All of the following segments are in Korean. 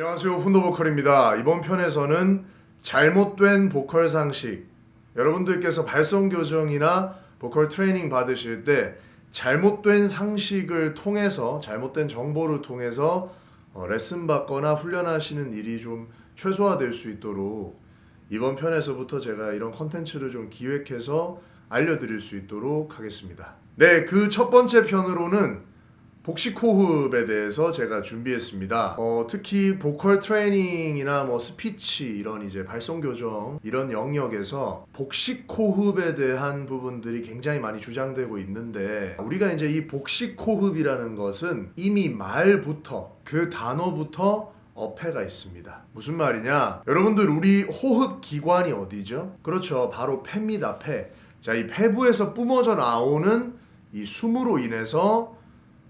안녕하세요. 푼도보컬입니다. 이번 편에서는 잘못된 보컬 상식. 여러분들께서 발성 교정이나 보컬 트레이닝 받으실 때 잘못된 상식을 통해서 잘못된 정보를 통해서 어, 레슨 받거나 훈련하시는 일이 좀 최소화될 수 있도록 이번 편에서부터 제가 이런 컨텐츠를 좀 기획해서 알려드릴 수 있도록 하겠습니다. 네 그 첫 번째 편으로는 복식 호흡에 대해서 제가 준비했습니다. 어, 특히 보컬 트레이닝이나 뭐 스피치 이런 이제 발성 교정 이런 영역에서 복식 호흡에 대한 부분들이 굉장히 많이 주장되고 있는데 우리가 이제 이 복식 호흡이라는 것은 이미 말부터 그 단어부터 어폐가 있습니다. 무슨 말이냐? 여러분들 우리 호흡 기관이 어디죠? 그렇죠. 바로 폐입니다. 폐. 자, 이 폐부에서 뿜어져 나오는 이 숨으로 인해서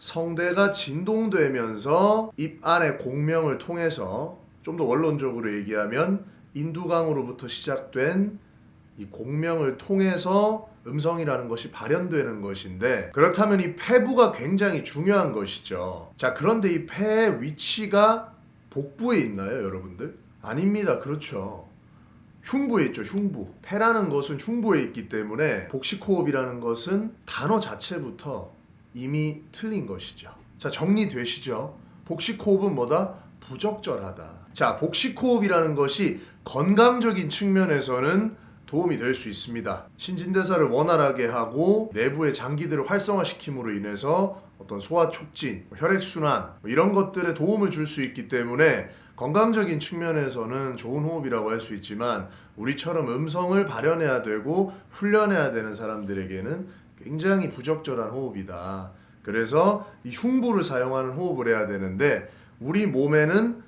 성대가 진동되면서 입 안의 공명을 통해서 좀 더 원론적으로 얘기하면 인두강으로부터 시작된 이 공명을 통해서 음성이라는 것이 발현되는 것인데 그렇다면 이 폐부가 굉장히 중요한 것이죠. 자 그런데 이 폐의 위치가 복부에 있나요 여러분들? 아닙니다. 그렇죠. 흉부에 있죠 흉부 폐라는 것은 흉부에 있기 때문에 복식호흡이라는 것은 단어 자체부터 이미 틀린 것이죠. 자, 정리되시죠? 복식호흡은 뭐다? 부적절하다. 자, 복식호흡이라는 것이 건강적인 측면에서는 도움이 될 수 있습니다. 신진대사를 원활하게 하고 내부의 장기들을 활성화시킴으로 인해서 어떤 소화 촉진, 혈액순환 뭐 이런 것들에 도움을 줄 수 있기 때문에 건강적인 측면에서는 좋은 호흡이라고 할 수 있지만 우리처럼 음성을 발현해야 되고 훈련해야 되는 사람들에게는 굉장히 부적절한 호흡이다. 그래서 이 흉부를 사용하는 호흡을 해야 되는데 우리 몸에는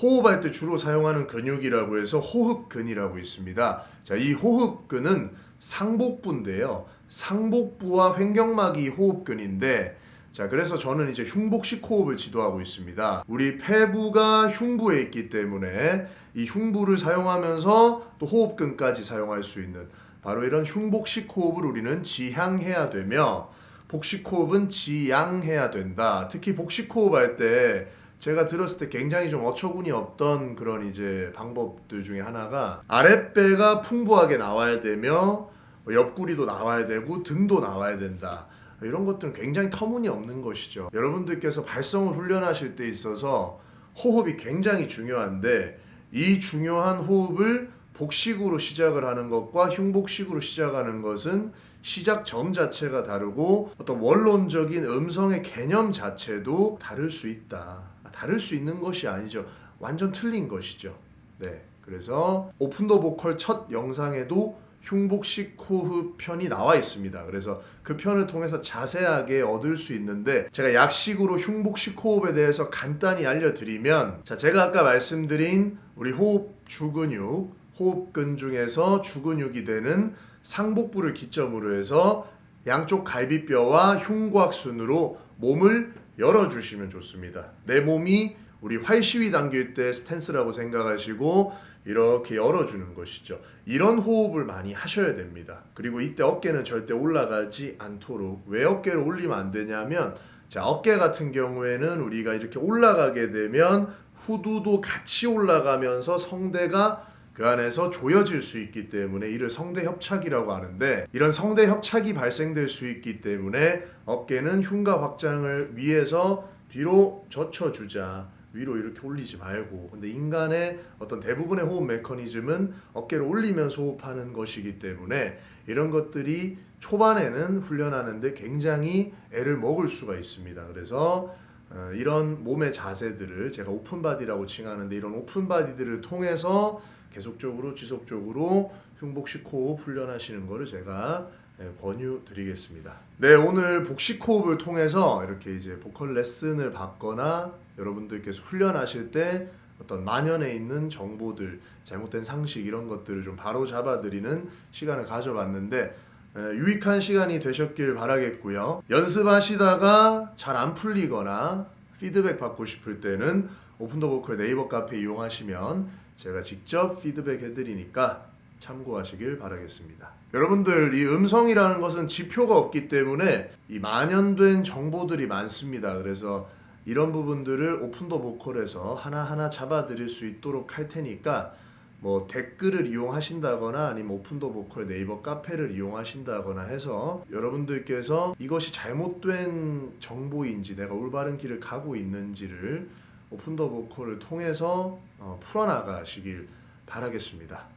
호흡할 때 주로 사용하는 근육이라고 해서 호흡근이라고 있습니다. 자, 이 호흡근은 상복부인데요. 상복부와 횡격막이 호흡근인데 자, 그래서 저는 이제 흉복식 호흡을 지도하고 있습니다. 우리 폐부가 흉부에 있기 때문에 이 흉부를 사용하면서 또 호흡근까지 사용할 수 있는 바로 이런 흉복식 호흡을 우리는 지향해야 되며 복식 호흡은 지양해야 된다. 특히 복식 호흡 할 때 제가 들었을 때 굉장히 좀 어처구니 없던 그런 이제 방법들 중에 하나가 아랫배가 풍부하게 나와야 되며 옆구리도 나와야 되고 등도 나와야 된다. 이런 것들은 굉장히 터무니없는 것이죠. 여러분들께서 발성을 훈련하실 때 있어서 호흡이 굉장히 중요한데 이 중요한 호흡을 복식으로 시작을 하는 것과 흉복식으로 시작하는 것은 시작점 자체가 다르고 어떤 원론적인 음성의 개념 자체도 다를 수 있다. 다를 수 있는 것이 아니죠. 완전 틀린 것이죠. 네. 그래서 오픈 더 보컬 첫 영상에도 흉복식 호흡 편이 나와 있습니다. 그래서 그 편을 통해서 자세하게 얻을 수 있는데 제가 약식으로 흉복식 호흡에 대해서 간단히 알려드리면 자 제가 아까 말씀드린 우리 호흡 주근육 호흡근 중에서 주근육이 되는 상복부를 기점으로 해서 양쪽 갈비뼈와 흉곽순으로 몸을 열어주시면 좋습니다. 내 몸이 우리 활시위 당길 때 스탠스라고 생각하시고 이렇게 열어주는 것이죠. 이런 호흡을 많이 하셔야 됩니다. 그리고 이때 어깨는 절대 올라가지 않도록 왜 어깨를 올리면 안 되냐면 자 어깨 같은 경우에는 우리가 이렇게 올라가게 되면 후두도 같이 올라가면서 성대가 그 안에서 조여질 수 있기 때문에 이를 성대 협착이라고 하는데 이런 성대 협착이 발생될 수 있기 때문에 어깨는 흉가 확장을 위해서 뒤로 젖혀주자 위로 이렇게 올리지 말고. 근데 인간의 어떤 대부분의 호흡 메커니즘은 어깨를 올리면서 호흡하는 것이기 때문에 이런 것들이 초반에는 훈련하는데 굉장히 애를 먹을 수가 있습니다. 그래서 어, 이런 몸의 자세들을 제가 open body라고 칭하는데 이런 open body들을 통해서 계속적으로 지속적으로 흉복식 호흡 훈련하시는 것을 제가 예, 권유 드리겠습니다. 네, 오늘 복식 호흡을 통해서 이렇게 이제 보컬 레슨을 받거나 여러분들께서 훈련하실 때 어떤 만연해 있는 정보들, 잘못된 상식 이런 것들을 좀 바로 잡아 드리는 시간을 가져봤는데 예, 유익한 시간이 되셨길 바라겠고요. 연습하시다가 잘 안 풀리거나 피드백 받고 싶을 때는 오픈 더 보컬 네이버 카페 이용하시면 제가 직접 피드백 해드리니까 참고하시길 바라겠습니다. 여러분들 이 음성이라는 것은 지표가 없기 때문에 이 만연된 정보들이 많습니다. 그래서 이런 부분들을 오픈더 보컬에서 하나하나 잡아드릴 수 있도록 할 테니까 뭐 댓글을 이용하신다거나 아니면 오픈더 보컬 네이버 카페를 이용하신다거나 해서 여러분들께서 이것이 잘못된 정보인지 내가 올바른 길을 가고 있는지를 오픈더 보컬을 통해서 어, 풀어나가시길 바라겠습니다.